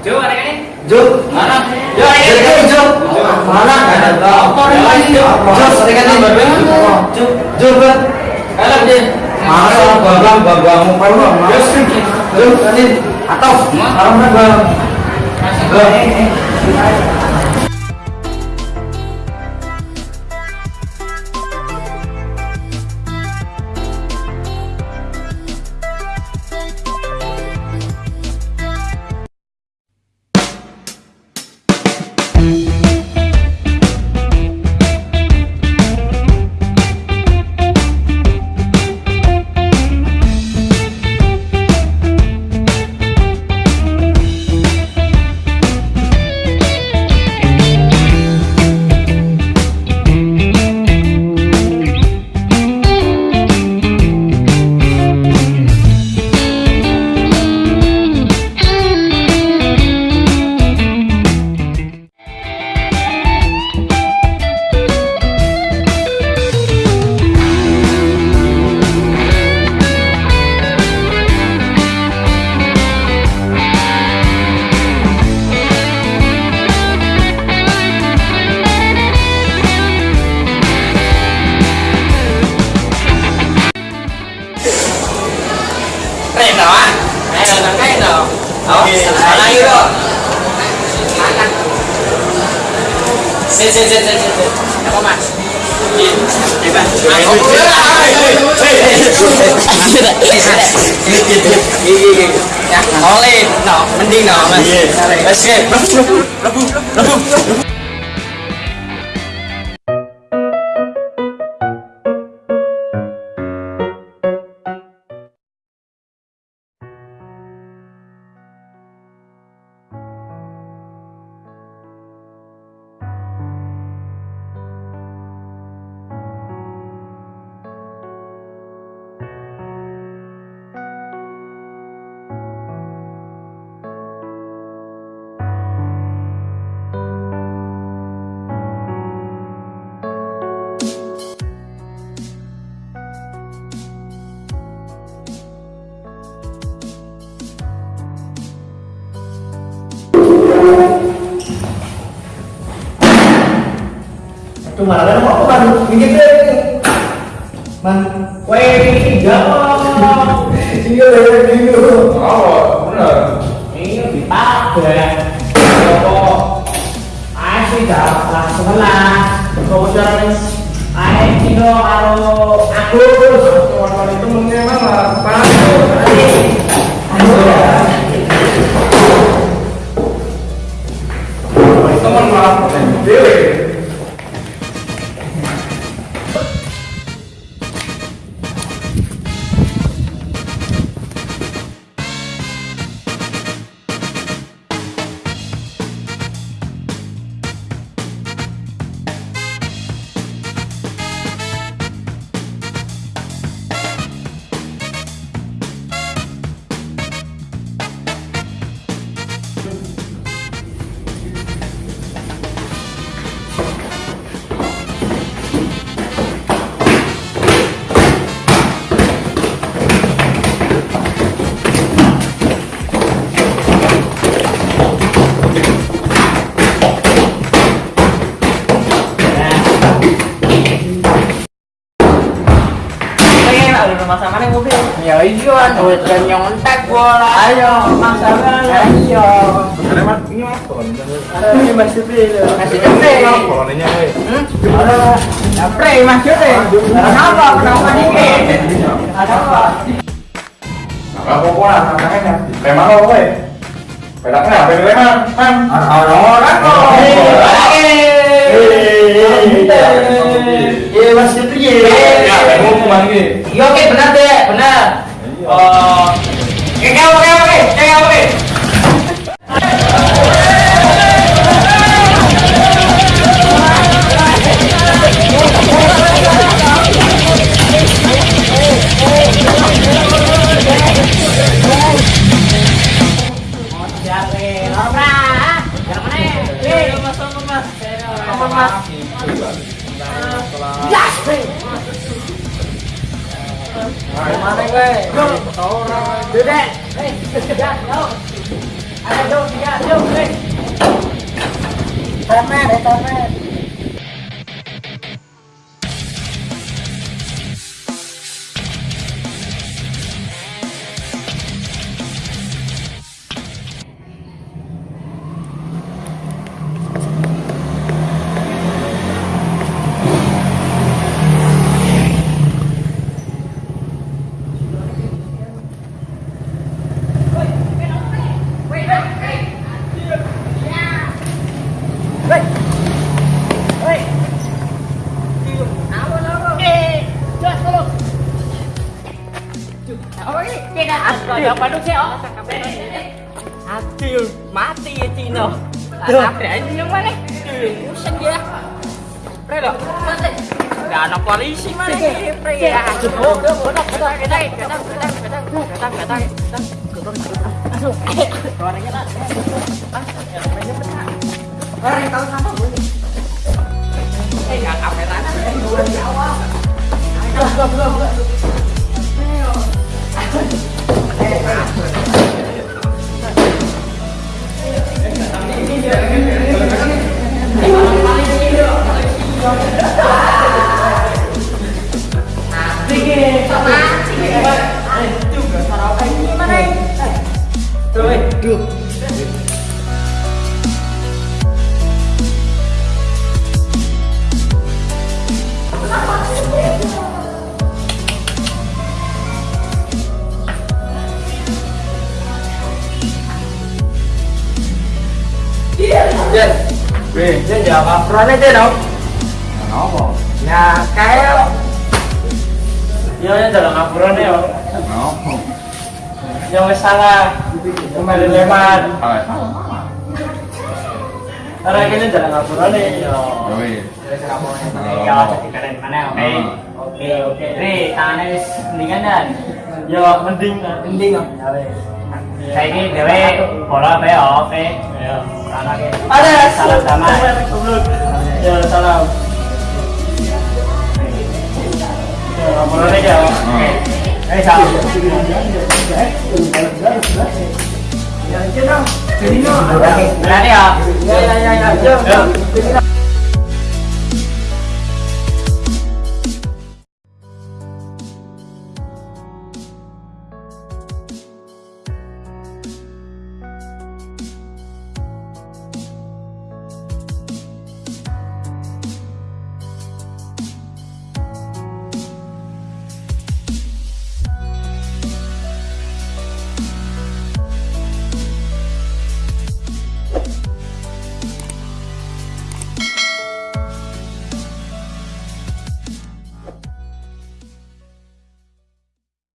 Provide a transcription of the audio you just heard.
Jo, ada kan? Jo, Mana? Jo, Jo, ada kan? Jo? Mana? Apa ini Jo? Jo, ada kan Jo, Jo, Jo, Kalap dia. Mana babang babangmu kau Jo, Jo, ini atau. Kalau mana bang? Lên lên lên lên lên. Đã có mặt. Nhìn. Thấy bạn. À, không có. Nó lên, nó, mình đi nó mà. Let's go. Mana ada apa kan? Minggir deh. Man, ini jawab. Iya, iya, iya. Oh, bener. Ini dipakai. Apa? Asli dah langsung lah. Kemudian Ayo kilo karo aku Kawan-kawan itu mana? Pas. Teman malah dewe. Duit kan nyontek bola. Ayo, masalah Ayo. Ada mas, ini mas. Ada ini Mas Jupri itu. Masih Jupri. Koloninya, hei. Ada Jupri, Mas Jupri. Kenapa? Kenapa? Ada apa? Memang. Pedaknya kok. Iya Mas Jupri. Ke mana ini? Iya oke benar deh, benar. Oh, oke oke oke oke oke. Mana gue? Go. Orang. Dudek. Hei, đi, jauh. đi, jauh, đi, jauh, hei. Tamer, tamer. Apa sih, oh? Aduh, mati ya Cino. Ada aja yang mana? Pusing dia. Pre lo. Gak ada polisi mana ini, Pre ya. Oh, udah, udah, udah, kita, kita, kita, kita, kita, kita, kita, kita, Masuk. Suaranya lah. Ah, ya, mainnya benar. Orang tahu sama gue. Eh, nggak kameran. 되는 게 Dân Gì? Dân giờ bà Fran ấy tên không? Là nó không? Là cái không? Yo dân giờ salah Kembali leman Karena ini jalan ngapura nih, yo. Yoi. Terus kamu jadi keren mana? Oke, oke, oke. Ri, tangannya mendingan dan. Yo, mending, mending. Ya, 자기 대회 보라 배워 배 사랑해 사랑 담아 사랑 뭐라 해야 에 sao Cái nào?